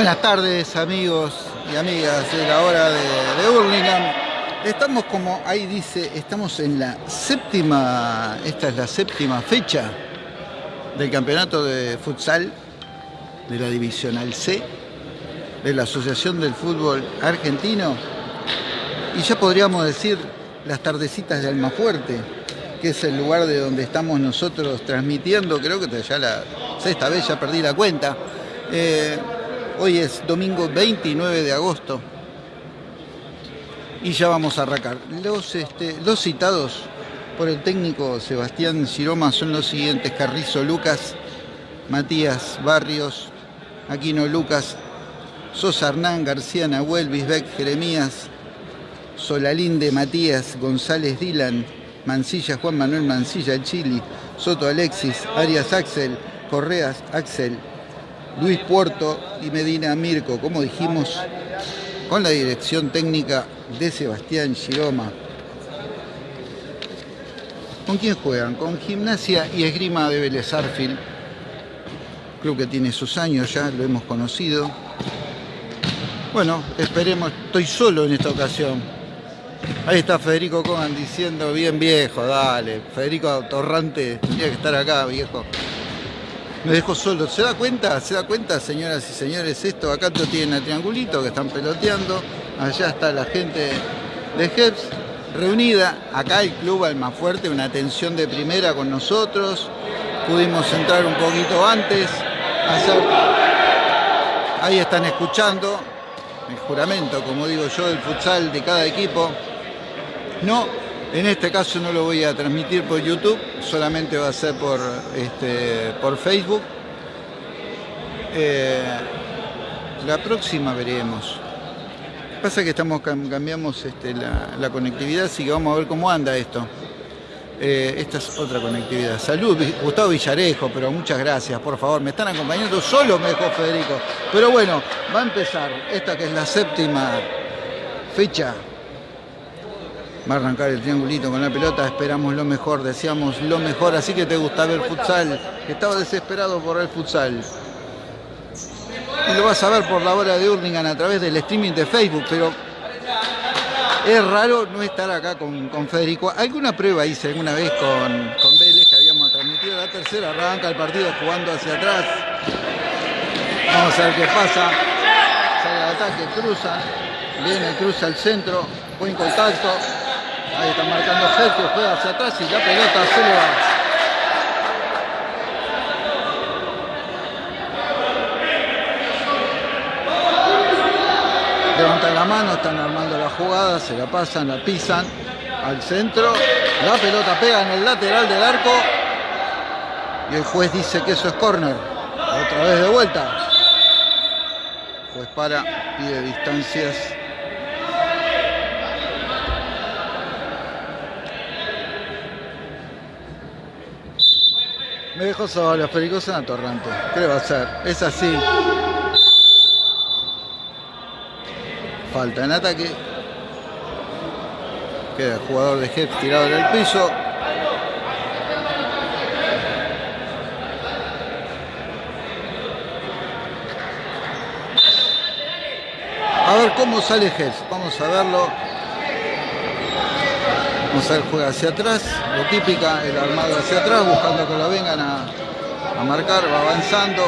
Buenas tardes amigos y amigas de la hora de, de Hurlingham. Estamos como ahí dice, estamos en la séptima, esta es la séptima fecha del campeonato de futsal de la Divisional C de la Asociación del Fútbol Argentino y ya podríamos decir las tardecitas de Almafuerte, que es el lugar de donde estamos nosotros transmitiendo, creo que ya la sexta vez ya perdí la cuenta. Eh, hoy es domingo 29 de agosto y ya vamos a arrancar. Los, este, los citados por el técnico Sebastián Giroma son los siguientes, Carrizo Lucas, Matías Barrios, Aquino Lucas, Sosa Hernán, García Nahuel, Bisbeck, Jeremías, Solalinde, Matías, González Dylan, Mancilla, Juan Manuel Mancilla, Chili, Soto Alexis, Arias Axel, Correas Axel, Luis Puerto y Medina Mirko, como dijimos, con la dirección técnica de Sebastián Giroma. ¿Con quién juegan? Con Gimnasia y Esgrima de Vélez Arfil. Club que tiene sus años ya, lo hemos conocido. Bueno, esperemos, estoy solo en esta ocasión. Ahí está Federico Cogan diciendo, bien viejo, dale. Federico Torrante tendría que estar acá, viejo. Me dejo solo. ¿Se da cuenta? ¿Se da cuenta, señoras y señores? Esto acá lo tienen a triangulito que están peloteando. Allá está la gente de Jeps reunida. Acá el club Almafuerte, una atención de primera con nosotros. Pudimos entrar un poquito antes. Ahí están escuchando el juramento, como digo yo, del futsal de cada equipo. No, en este caso no lo voy a transmitir por YouTube, solamente va a ser por, este, por Facebook. Eh, la próxima veremos. Pasa que estamos cambiamos este, la, conectividad, así que vamos a ver cómo anda esto. Eh, esta es otra conectividad. Salud, Gustavo Villarejo, pero muchas gracias, por favor. Me están acompañando solo, me dejó Federico. Pero bueno, va a empezar esta que es la séptima fecha. Va a arrancar el triangulito con la pelota, esperamos lo mejor, deseamos lo mejor, así que te gusta ver futsal, estaba desesperado por el futsal. Y lo vas a ver por la hora de Hurlingham a través del streaming de Facebook, pero es raro no estar acá con, Federico. Alguna prueba hice alguna vez con, con Vélez que habíamos transmitido la tercera, arranca el partido jugando hacia atrás. Vamos a ver qué pasa. Sale el ataque, cruza, viene, cruza al centro, buen contacto. Ahí está marcando Sergio, juega hacia atrás y la pelota se le va. levantan la mano, están armando la jugada, se la pasan, la pisan al centro, la pelota pega en el lateral del arco y el juez dice que eso es córner. Otra vez de vuelta. El juez para, pide distancias. Me dejó solo, Federico en Torrante. ¿Qué va a hacer? Es así. Falta en ataque. Queda el jugador de Jet tirado en el piso. A ver cómo sale Jet. Vamos a verlo. Ver, juega hacia atrás. Lo típica, el armado hacia atrás, buscando que lo vengan a, a marcar. Va avanzando.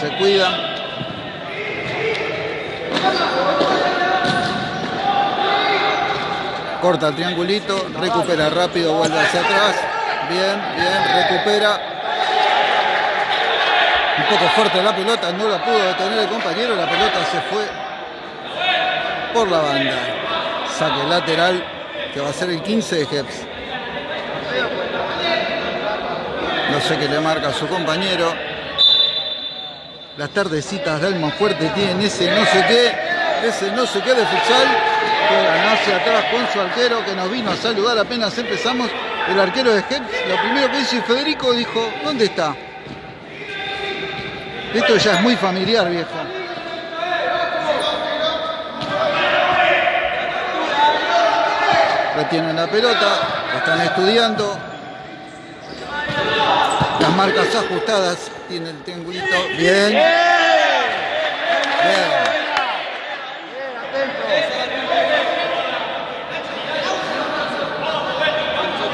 Se cuida. corta el triangulito, recupera rápido, vuelve hacia atrás, bien, bien, recupera. Un poco fuerte la pelota, no la pudo detener el compañero, la pelota se fue por la banda. Saque lateral, que va a ser el 15 de Jeps. No sé qué le marca a su compañero. Las tardecitas de Fuerte tienen ese no sé qué, ese no sé qué de futsal juegan hacia atrás con su arquero que nos vino a saludar apenas empezamos. El arquero de Heps, lo primero que hizo Federico dijo, ¿dónde está? Esto ya es muy familiar, viejo. retienen la pelota, la están estudiando. Las marcas ajustadas, tiene el triangulito. Bien. Bien.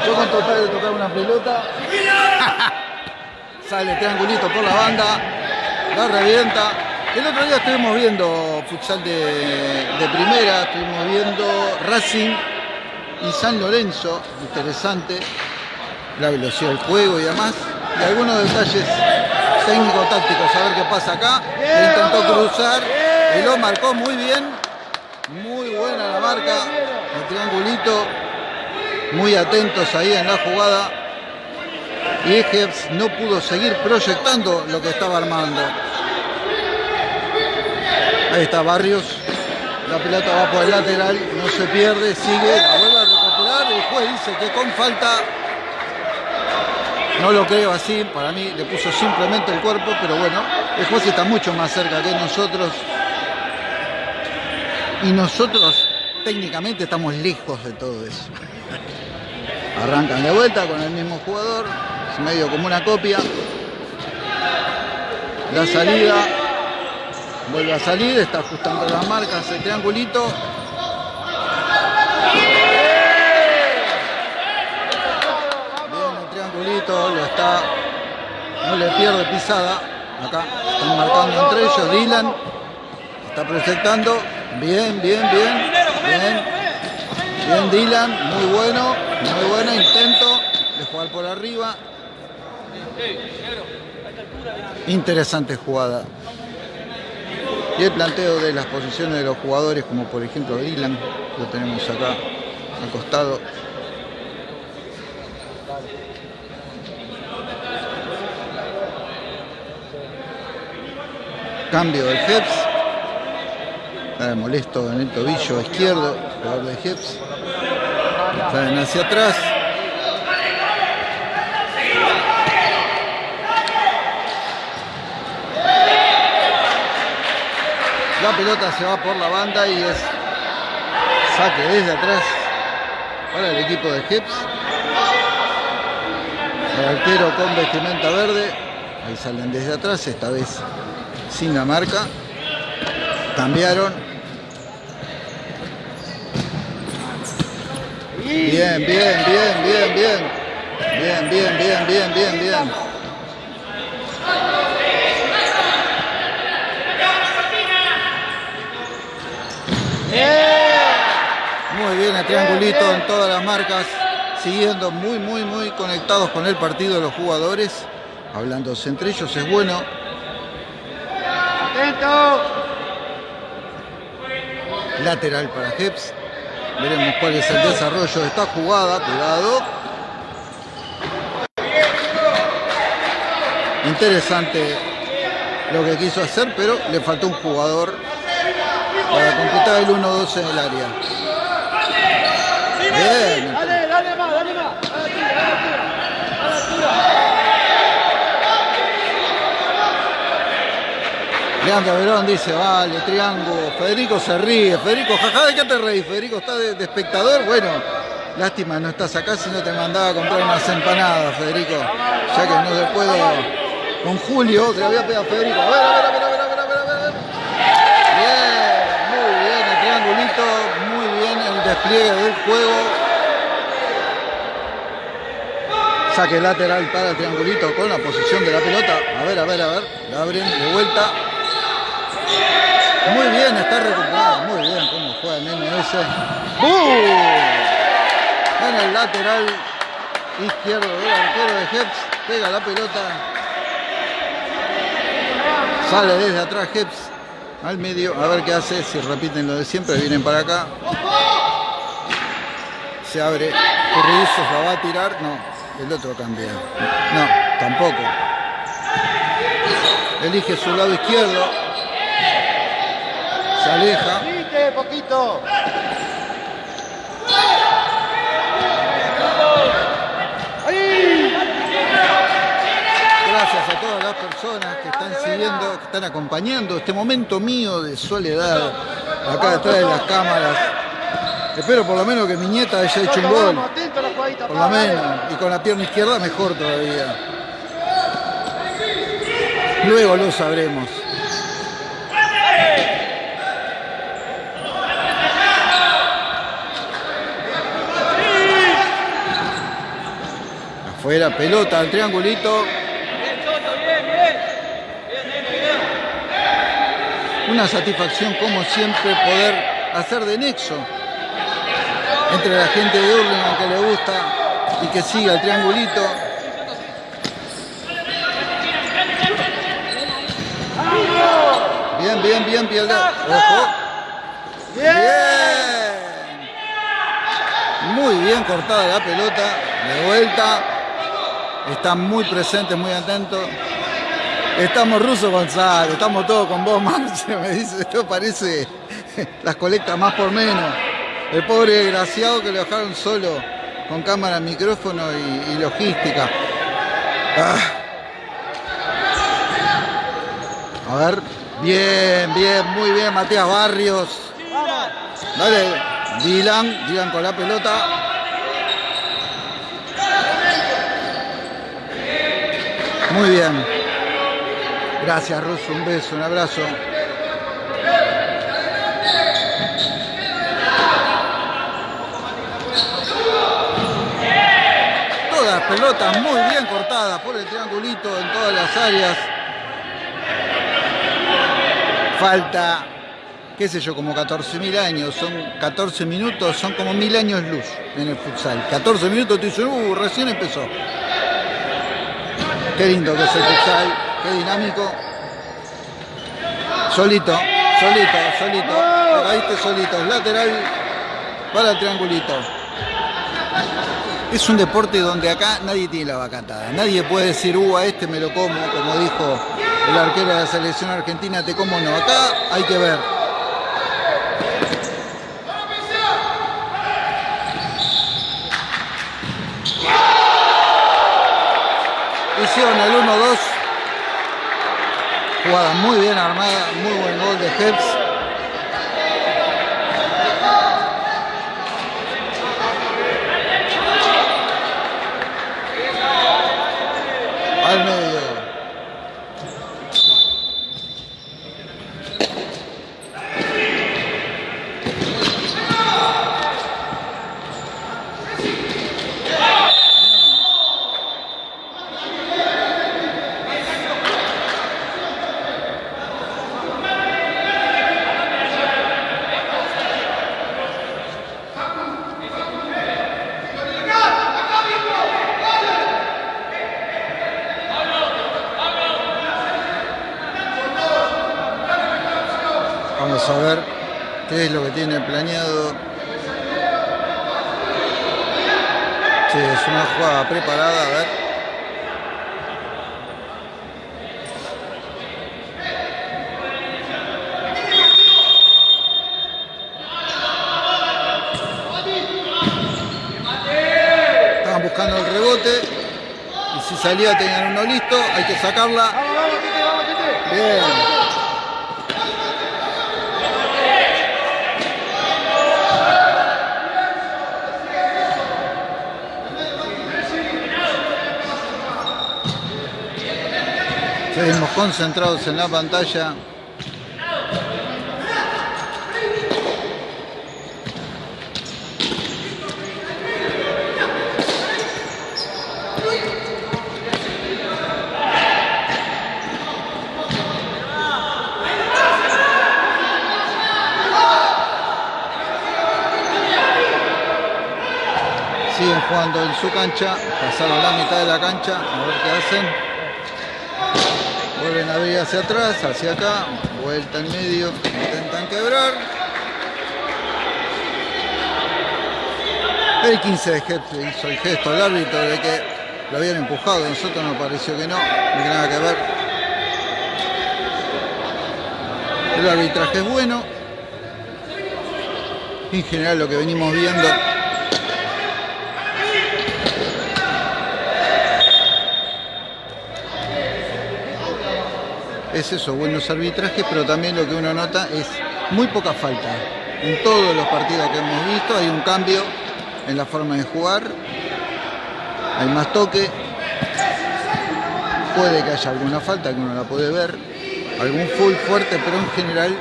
Yo con total de tocar una pelota. Sale el triangulito por la banda. La revienta. El otro día estuvimos viendo futsal de, de primera, estuvimos viendo Racing y San Lorenzo, interesante, la velocidad del juego y demás, y algunos detalles técnico-tácticos, a ver qué pasa acá, le intentó cruzar y lo marcó muy bien, muy buena la marca, el triangulito, muy atentos ahí en la jugada, y Ejeps no pudo seguir proyectando lo que estaba armando. Ahí está Barrios. La pelota va por el lateral, no se pierde, sigue, la vuelve juez dice que con falta. No lo creo así, para mí le puso simplemente el cuerpo, pero bueno, el juez está mucho más cerca que nosotros. Y nosotros técnicamente estamos lejos de todo eso. Arrancan de vuelta con el mismo jugador, medio como una copia. La salida Vuelve a salir, está ajustando las marcas, el triangulito. Bien el triangulito, lo está, no pierde pisada. Acá están marcando entre ellos, Dylan está proyectando. Bien, bien, bien, bien. Bien Dylan, muy bueno, muy bueno intento de jugar por arriba. Interesante jugada. Y el planteo de las posiciones de los jugadores, como por ejemplo Dylan, lo tenemos acá acostado. Cambio del Heps. Está molesto en el tobillo izquierdo, jugador de Heps. Salen hacia atrás. La pelota se va por la banda y es saque desde atrás para el equipo de Hips. El arquero con vestimenta verde. Ahí salen desde atrás, esta vez sin la marca. Cambiaron. Bien, bien, bien, bien, bien. Bien, bien, bien, bien, bien, bien. Muy bien el triangulito en todas las marcas, siguiendo muy, muy, muy conectados con el partido los jugadores, hablándose entre ellos, es bueno. Atento. Lateral para Heps. Veremos cuál es el desarrollo de esta jugada, cuidado. Interesante lo que quiso hacer, pero le faltó un jugador para completar el 1-2 en el área. Bien. Dale, dale más, dale más. Leandro Verón dice, vale, triángulo. Federico se ríe. Federico, jaja, ¿de qué te reís? Federico está de, espectador. Bueno, lástima, no estás acá si no te mandaba a comprar unas empanadas, Federico. Ya que no se puede. Con Julio, te la voy a pedir a Federico. A ver, a ver, a ver, a ver. muy bien el despliegue del juego. Saque lateral para el triangulito con la posición de la pelota. A ver, a ver, a ver. La abren de vuelta. Muy bien, está recuperado. Muy bien cómo juega el MMS. En el lateral izquierdo del arquero de Heps. Pega la pelota. Sale desde atrás Heps al medio, a ver qué hace, si repiten lo de siempre, vienen para acá. Se abre, la va a tirar, no, el otro cambia. No, tampoco. Elige su lado izquierdo. Se aleja. poquito. gracias a todas las personas que están siguiendo, que están acompañando este momento mío de soledad acá detrás de las cámaras. Espero por lo menos que mi nieta haya hecho un gol. Por lo menos. Y con la pierna izquierda mejor todavía. Luego lo sabremos. Afuera, pelota al triangulito. Una satisfacción como siempre poder hacer de nexo entre la gente de Urlingan que le gusta y que siga el triangulito. Bien, bien, bien. Ojo. Bien. Muy bien cortada la pelota. De vuelta. Están muy presentes, muy atentos. Estamos Ruso Gonzalo, estamos todos con vos, Marce. Me dice, esto parece las colectas más por menos. El pobre desgraciado que lo dejaron solo con cámara, micrófono y, logística. Ah. A ver, bien, bien, muy bien, Matías Barrios. Dale, Dylan, Dylan con la pelota. Muy bien. Gracias, Russo. Un beso, un abrazo. Todas pelotas muy bien cortadas por el triangulito en todas las áreas. Falta, qué sé yo, como 14.000 años. Son 14 minutos, son como mil años luz en el futsal. 14 minutos te dicen, uh, recién empezó. Qué lindo que es el futsal, qué dinámico. Solito, solito, solito. Caíste solito. Lateral para el triangulito. Es un deporte donde acá nadie tiene la vacatada. Nadie puede decir, uh, a este me lo como, como dijo el arquero de la selección argentina, te como no. Acá hay que ver. Hicieron el 1-2. Jugada muy bien armada, muy buen gol de Heps. Al medio. Vamos a ver qué es lo que tiene planeado. Sí, es una jugada preparada, a ver. Estaban buscando el rebote y si salía tenían uno listo, hay que sacarla. Bien. Seguimos concentrados en la pantalla. Siguen jugando en su cancha, pasaron la mitad de la cancha, a ver qué hacen. Vuelven a abrir hacia atrás, hacia acá, vuelta en medio, intentan quebrar. El 15 de Jefe hizo el gesto al árbitro de que lo habían empujado, a nosotros nos pareció que no, no tiene nada que ver. El arbitraje es bueno. En general lo que venimos viendo es eso, buenos arbitrajes, pero también lo que uno nota es muy poca falta. En todos los partidos que hemos visto hay un cambio en la forma de jugar, hay más toque, puede que haya alguna falta que uno la puede ver, algún full fuerte, pero en general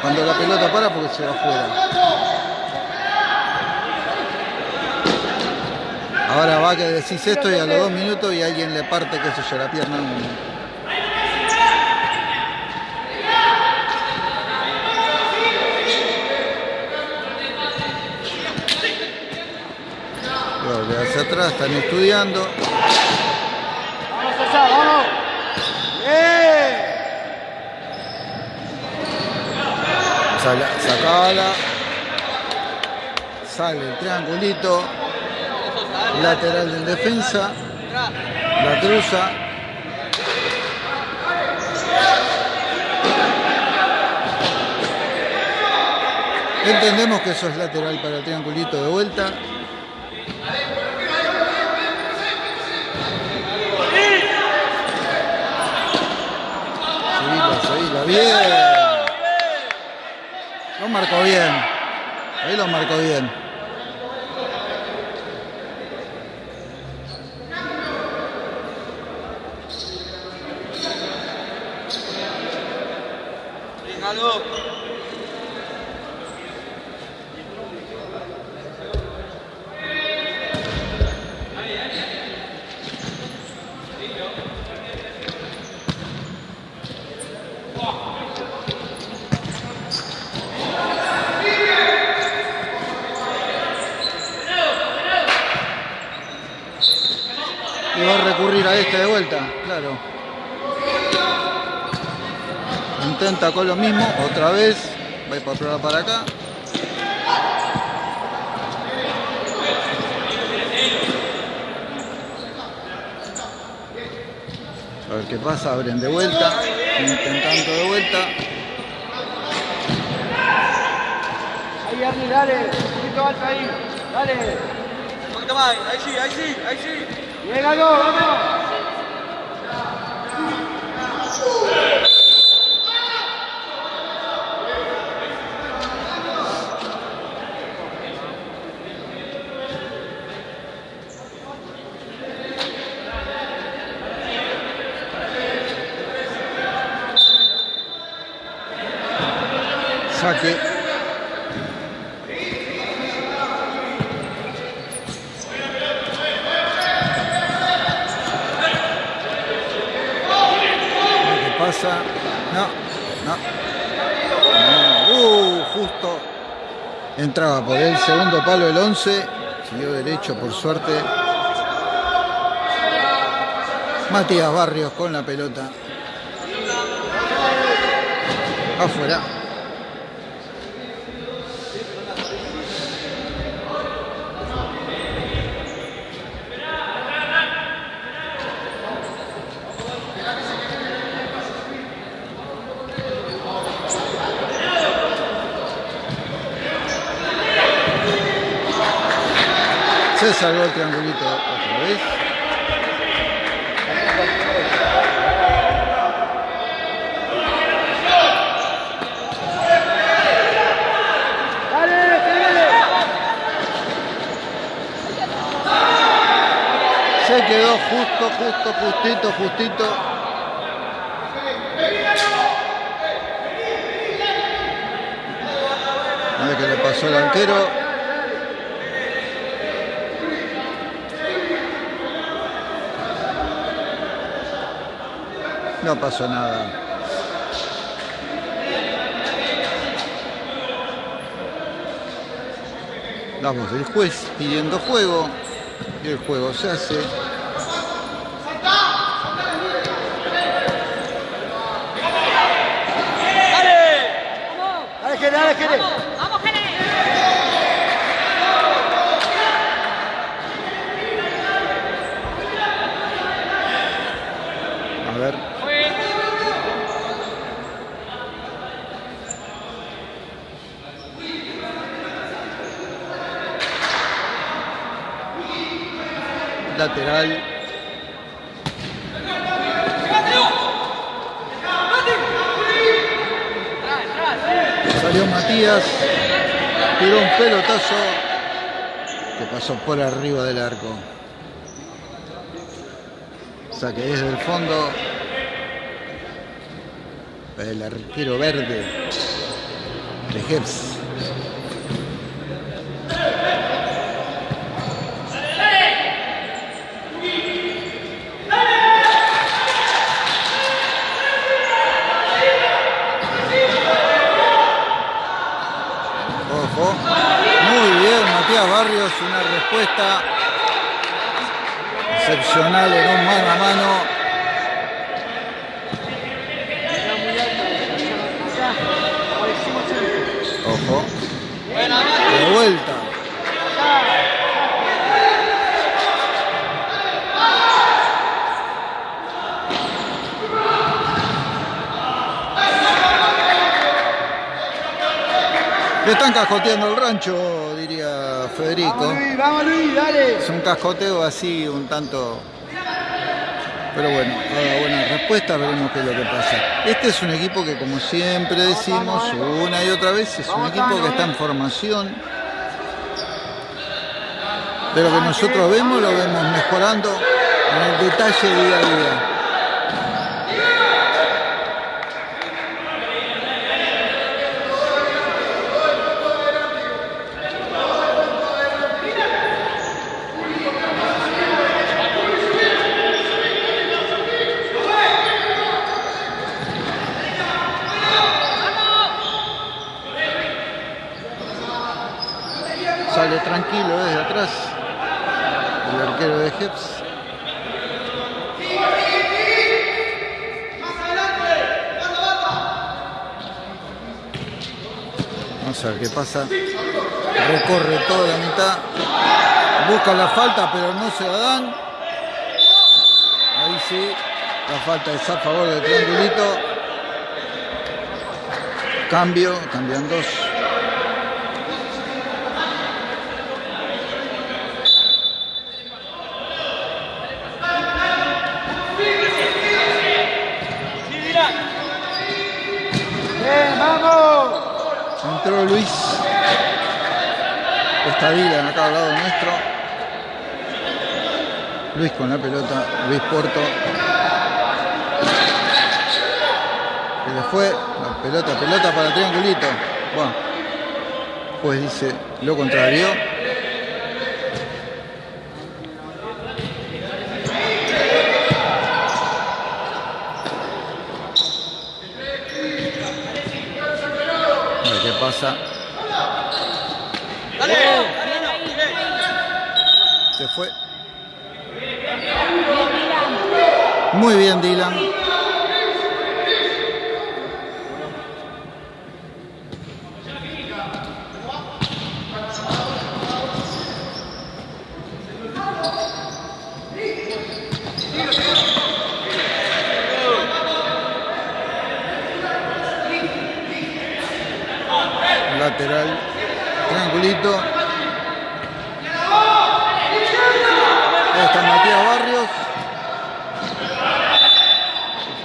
cuando la pelota para porque se va afuera. Ahora va que decís esto y a los dos minutos y alguien le parte, qué sé yo, la pierna. Hacia atrás, están estudiando. Vamos allá, vamos. ¡Bien! Sala, sacala. Sale el triangulito. Lateral en defensa. La cruza. Entendemos que eso es lateral para el triangulito de vuelta. Bien. Lo marcó bien. Ahí lo marcó bien. Y va a recurrir a este de vuelta, claro. Intenta con lo mismo, otra vez. Va a ir para para acá. A ver qué pasa, abren de vuelta. Intentando de vuelta. Ahí, Arni, dale. Un poquito alto ahí. Dale. Un poquito más, ahí sí, ahí sí, ahí sí. Bien, Galo, vamos. Saque. A ver ¿Qué pasa? No, no. No. Uh, justo. Entraba por el segundo palo el 11. Siguió derecho por suerte. Matías Barrios con la pelota. Afuera. Salvó el triangulito otra vez. Se quedó justo, justo, justito, justito. A ver qué le pasó al arquero. No pasó nada. Vamos, el juez pidiendo juego y el juego se hace. Dale, dale, Jere. ¡Vamos, Jere! A ver, lateral. Salió Matías, tiró un pelotazo que pasó por arriba del arco. Saque desde el fondo. El arquero verde de. Barrios, una respuesta excepcional mano a mano. Ojo. De vuelta. Le están cascoteando el rancho, diría Federico. Vamos Luis, vamos Luis, dale. Es un cascoteo así un tanto... Pero bueno, haga buena respuesta, veremos qué es lo que pasa. Este es un equipo que como siempre decimos una y otra vez, es un equipo que está en formación. De lo que nosotros vemos, lo vemos mejorando en el detalle día a día. Sale tranquilo desde atrás el arquero de Jeps. Vamos a ver qué pasa. Recorre toda la mitad. Busca la falta, pero no se la dan. Ahí sí. La falta es a favor del triangulito. Cambio, cambian dos. Entró Luis. Está Dylan acá al lado nuestro. Luis con la pelota. Luis Porto. Se le fue. La pelota, pelota para triangulito. Bueno. Pues dice lo contrario. A ver qué pasa. Dale, dale, bien. Se fue. Muy bien, Dylan. Lateral. Triangulito. Ahí está Matías Barrios.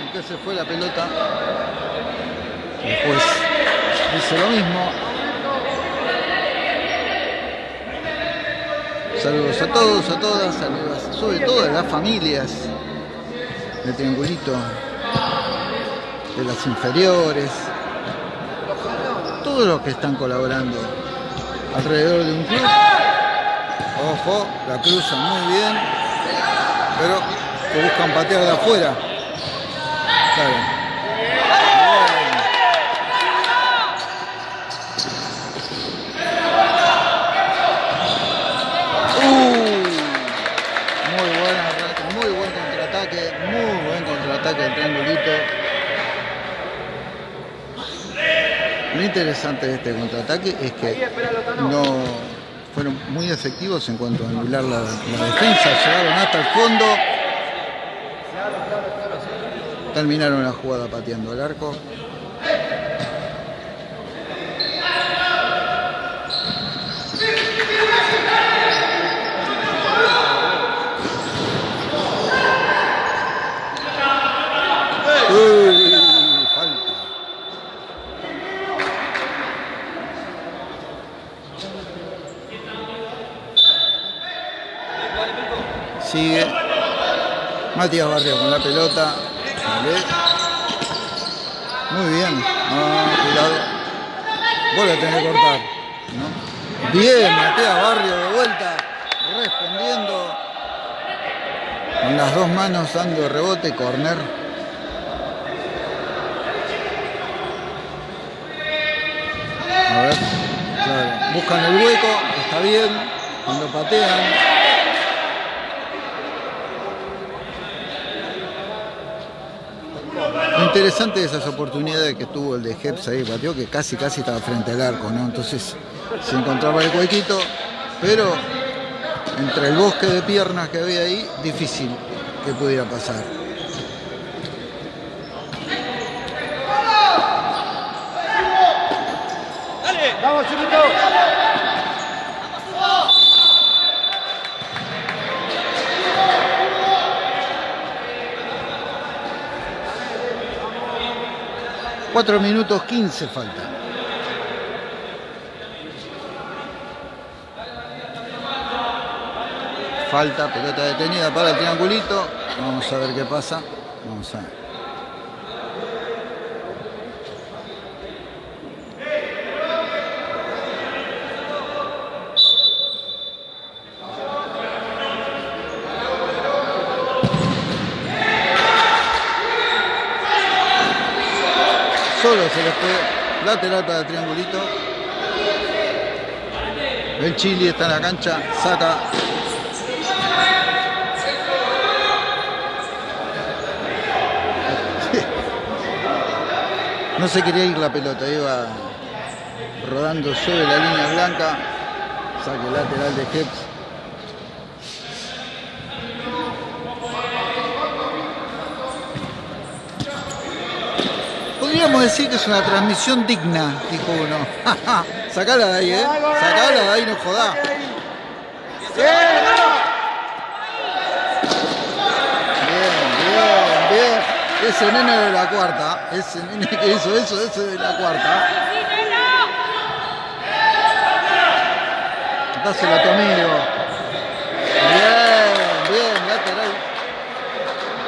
¿En qué se fue la pelota? Después dice lo mismo. Saludos a todos, a todas, saludos sobre todo a las familias Triangulito, de las inferiores, todos los que están colaborando alrededor de un club. Ojo, la cruzan muy bien, pero que buscan patear de afuera. Bien. Uh, muy buena, muy buen contraataque, muy buen contraataque del triangulito. Lo interesante de este contraataque es que no fueron muy efectivos en cuanto a anular la, la defensa, llegaron hasta el fondo, terminaron la jugada pateando el arco. Uy, falta. Sigue Matías Barrio con la pelota. Muy bien. Ah, cuidado. Vuelve a tener que cortar. Bien, Matías Barrio de vuelta. Respondiendo. Con las dos manos dando rebote, corner. A ver. Claro. Buscan el hueco. Está bien. cuando patean. Interesante esas oportunidades que tuvo el de Heps ahí, pateó que casi casi estaba frente al arco, ¿no? Entonces se encontraba el huequito, pero entre el bosque de piernas que había ahí, difícil que pudiera pasar. 4 minutos 15 falta. Falta, pelota detenida para el triangulito. Vamos a ver qué pasa. Vamos a ver. Solo se les fue lateral para el triangulito. El Chili está en la cancha, saca. No se quería ir la pelota, iba rodando sobre la línea blanca. Saque lateral de Heps. Podríamos decir que es una transmisión digna, dijo uno. Sacala de ahí, ¿eh? Sacala de ahí, no jodá. Bien, bien, bien. Ese nene de la cuarta, ese nene que hizo eso, ese de la cuarta. Dáselo a tu amigo. Bien, bien, lateral.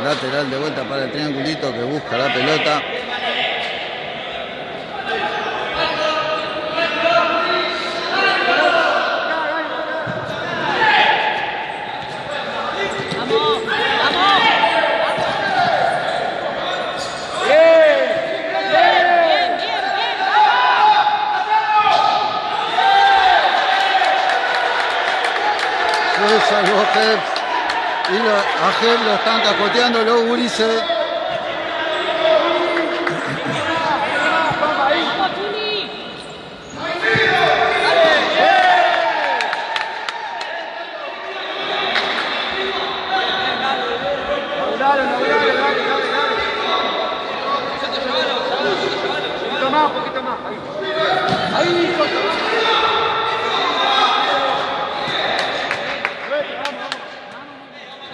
Lateral de vuelta para el triangulito que busca la pelota. Salvó Heps. Y lo- a Heps lo están capoteando los gurises. Dale, dale, dale, dale, dale, dale. Un poquito más, un poquito más. Ahí. Ahí, corta. Vete, vamos, vamos.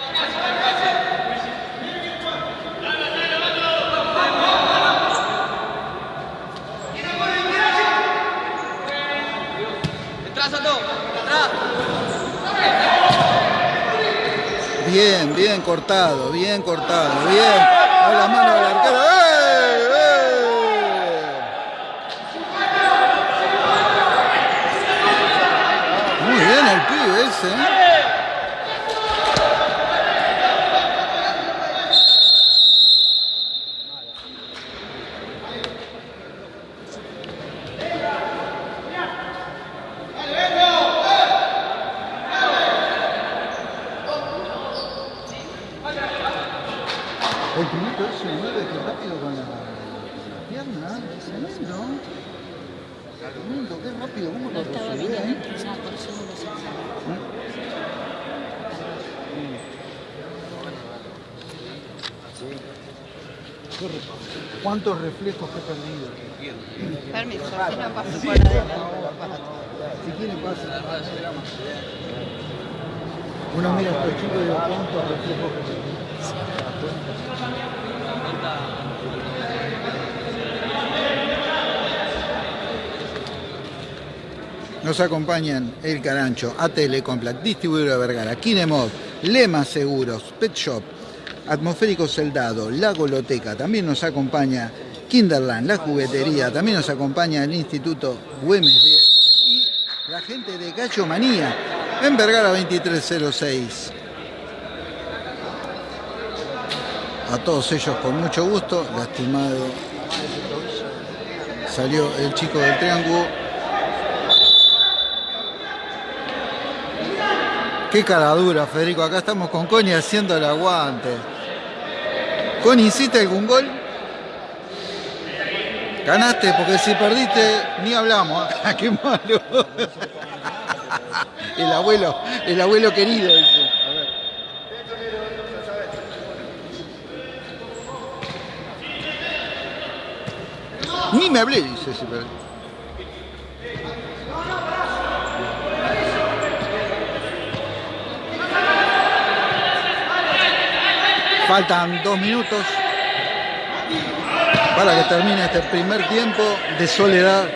Detrás, Santo. Atrás. Bien, bien cortado, bien cortado, bien. ¡Eh! Muy bien el pibe ese. ¿eh? El primito ese mueve que rápido con la, con la pierna. Tremendo. Tremendo, qué rápido, cómo lo Estaba resolvió, bien ¿eh? adentro, ya por eso no lo sé. ¿Cuántos reflejos que he perdido? Permiso, si no paso por adentro. Si quiere pasa. Uno mira a estos chicos y ¿cuántos reflejos que perdí? Nos acompañan El Carancho, ATL Complat, Distribuidora Vergara, Kinemod, Lema Seguros, Pet Shop, Atmosférico Soldado, La Goloteca, también nos acompaña Kinderland, la juguetería, también nos acompaña el Instituto Güemes y la gente de Gallo Manía en Vergara 2306. A todos ellos con mucho gusto, lastimado. Salió el chico del triángulo. Qué cara dura, Federico. Acá estamos con Connie haciendo el aguante. Connie, ¿hiciste algún gol? Ganaste, porque si perdiste, ni hablamos. ¡Qué malo! El abuelo, el abuelo querido. dice. Ni me hablé, dice si perdí. Faltan dos minutos para que termine este primer tiempo de soledad.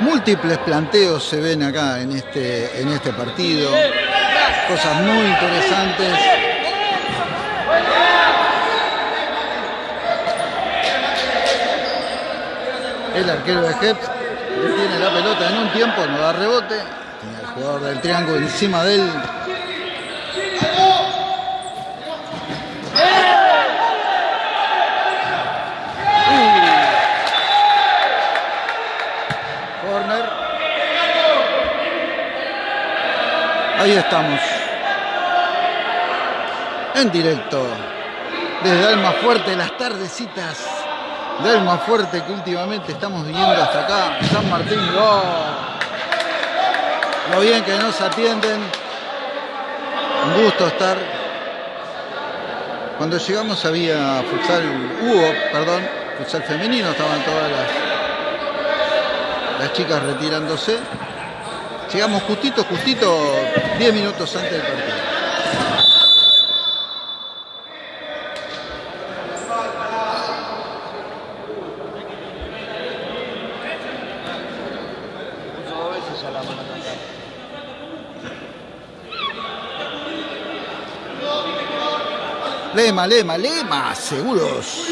Múltiples planteos se ven acá en este, en este partido, cosas muy interesantes. El arquero de Heps tiene la pelota en un tiempo, no da rebote. Tiene el jugador del triángulo encima de él. Corner. Ahí estamos. En directo. Desde Alma Fuerte, las tardecitas de Alma Fuerte que últimamente estamos viniendo hasta acá. San Martín, ¡oh! Lo bien que nos atienden. Un gusto estar. Cuando llegamos había futsal, hubo, perdón, futsal femenino, estaban todas las, las chicas retirándose. Llegamos justito, justito, 10 minutos antes del partido. Puso dos veces ya la mano acá. Lema, lema, lema, seguros.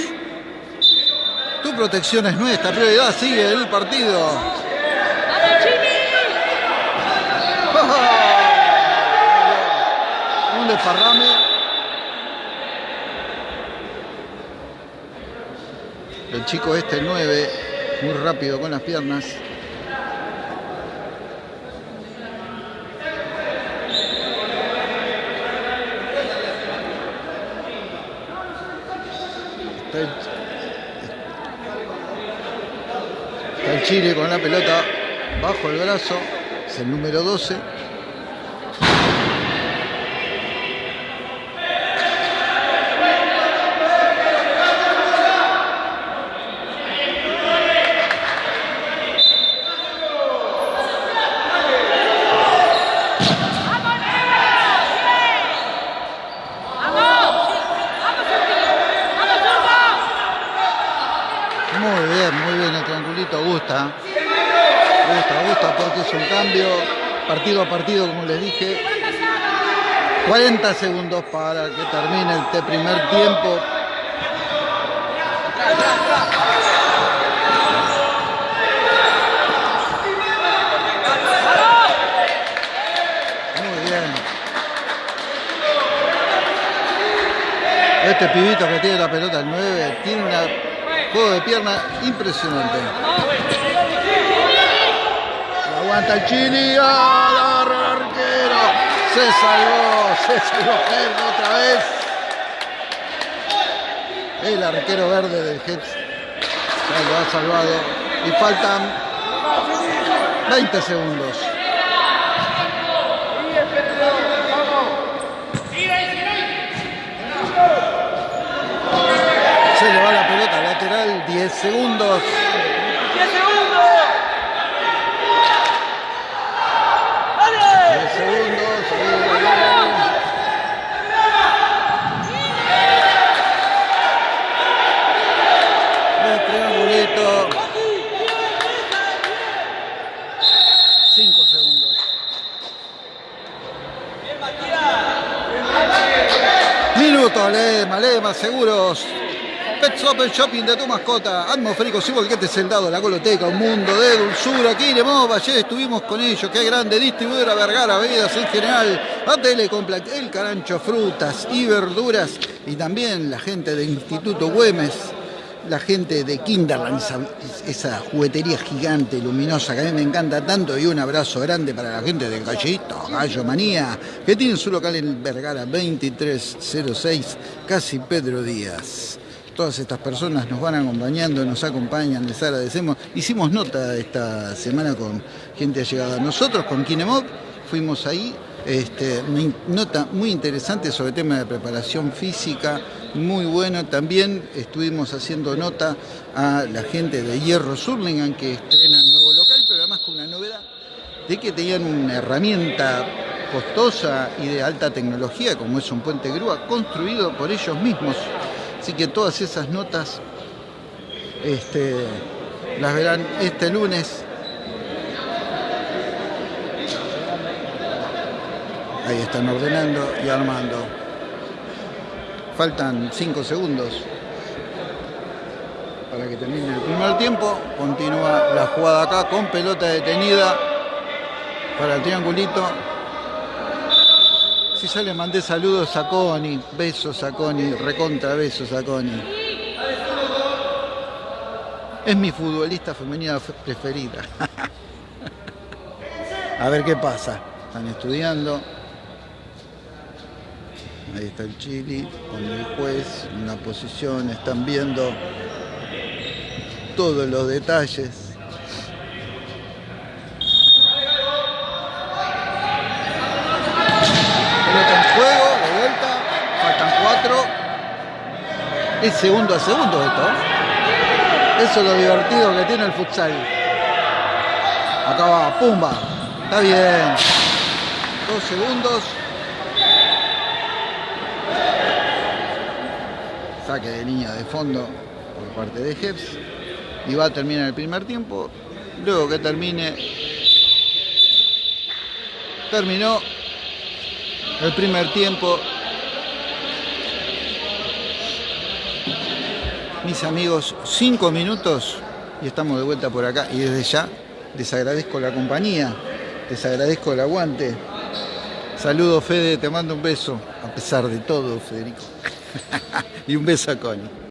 Tu protección es nuestra prioridad, sigue el partido. Un desparrame. El chico este, el 9, muy rápido con las piernas. Está el, está el Chile con la pelota bajo el brazo. Es el número 12. Muy bien, muy bien el triangulito, gusta. Gusta, gusta porque es un cambio partido como les dije. 40 segundos para que termine este primer tiempo. Muy bien. Este pibito que tiene la pelota, el 9, tiene un juego de pierna impresionante. Aguanta el Chini, ¡ah! Se salvó, se salvó Gerg otra vez. El arquero verde del Heps se lo ha salvado. Y faltan 20 segundos. Se le va la pelota lateral, 10 segundos. 10 segundos. 10 segundos. ahí, ahí, ahí. El triangulito. 5 segundos. Minuto, Seguros. Pet Shop, el shopping de tu mascota. Atmosféricos y volquetes el dado, la coloteca, un mundo de dulzura. Aquí Lemov, ayer estuvimos con ellos. Qué grande distribuidora Vergara, bebidas en general. ATL Complex, el carancho, frutas y verduras. y también la gente del Instituto Güemes, la gente de Kinderland, esa, esa juguetería gigante, luminosa, que a mí me encanta tanto, y un abrazo grande para la gente de Gallito, Gallo Manía, que tiene su local en Vergara 2306, casi Pedro Díaz. Todas estas personas nos van acompañando, nos acompañan, les agradecemos. Hicimos nota esta semana con gente allegada. Nosotros con Kinemop fuimos ahí, este, nota muy interesante sobre el tema de preparación física, muy bueno. También estuvimos haciendo nota a la gente de Hierro Surlingan que estrenan nuevo local, pero además con una novedad de que tenían una herramienta costosa y de alta tecnología como es un puente grúa construido por ellos mismos. Así que todas esas notas este, las verán este lunes. Ahí están ordenando y armando. Faltan 5 segundos para que termine el primer tiempo. Continúa la jugada acá con pelota detenida para el triangulito. Si ya le mandé saludos a Connie, besos a Connie, recontra besos a Connie. Es mi futbolista femenina preferida. a ver qué pasa. Están estudiando. Ahí está el Chili con el juez una posición. Están viendo todos los detalles. Pelota en juego, de vuelta. Faltan cuatro. Es segundo a segundo esto. Eso es lo divertido que tiene el futsal. Acá va, pumba. Está bien. Dos segundos. Saque de línea de fondo por parte de Jeps. Y va a terminar el primer tiempo. Luego que termine. Terminó el primer tiempo. Mis amigos, cinco minutos y estamos de vuelta por acá. Y desde ya les agradezco la compañía, les agradezco el aguante. Saludos Fede, te mando un beso, a pesar de todo, Federico. y un beso a Connie.